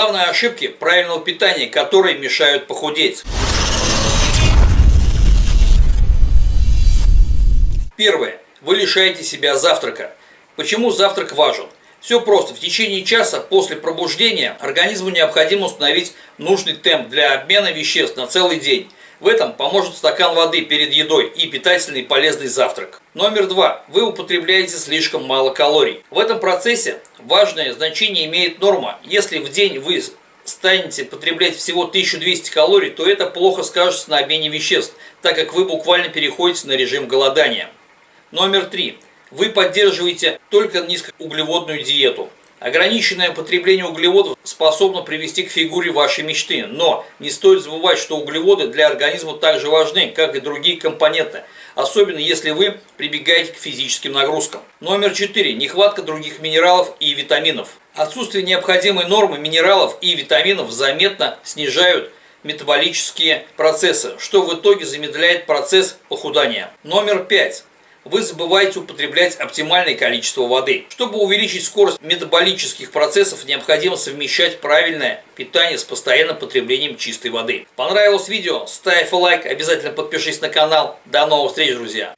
Главные ошибки правильного питания, которые мешают похудеть. Первое. Вы лишаете себя завтрака. Почему завтрак важен? Все просто. В течение часа после пробуждения организму необходимо установить нужный темп для обмена веществ на целый день. В этом поможет стакан воды перед едой и питательный полезный завтрак. Номер два. Вы употребляете слишком мало калорий. В этом процессе важное значение имеет норма. Если в день вы станете потреблять всего 1200 калорий, то это плохо скажется на обмене веществ, так как вы буквально переходите на режим голодания. Номер три. Вы поддерживаете только низкоуглеводную диету. Ограниченное потребление углеводов способно привести к фигуре вашей мечты, но не стоит забывать, что углеводы для организма также важны, как и другие компоненты, особенно если вы прибегаете к физическим нагрузкам. Номер 4. Нехватка других минералов и витаминов. Отсутствие необходимой нормы минералов и витаминов заметно снижают метаболические процессы, что в итоге замедляет процесс похудания. Номер 5 вы забываете употреблять оптимальное количество воды. Чтобы увеличить скорость метаболических процессов, необходимо совмещать правильное питание с постоянным потреблением чистой воды. Понравилось видео? Ставь лайк, обязательно подпишись на канал. До новых встреч, друзья!